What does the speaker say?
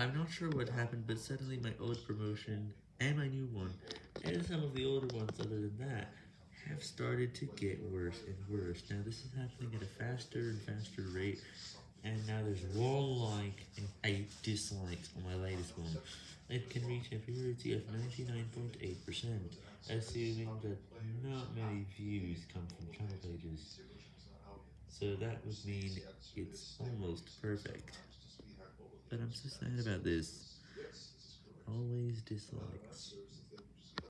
I'm not sure what happened, but suddenly my old promotion, and my new one, and some of the older ones other than that, have started to get worse and worse. Now this is happening at a faster and faster rate, and now there's one like and 8 dislikes on my latest one. It can reach a purity of 99.8%, assuming that not many views come from channel pages. So that would mean it's almost perfect. But I'm so sad about this. Always dislikes.